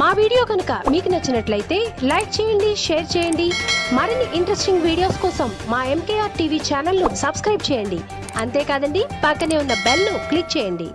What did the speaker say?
మా వీడియో కనుక మీకు నచ్చినట్లయితే లైక్ చేయండి షేర్ చేయండి. మరిన్ని ఇంట్రెస్టింగ్ వీడియోస్ కోసం మా ఎంకేఆర్ టీవీ ఛానల్ను సబ్స్క్రైబ్ చేయండి. అంతేకాదండి పక్కనే ఉన్న బెల్ను క్లిక్ చేయండి.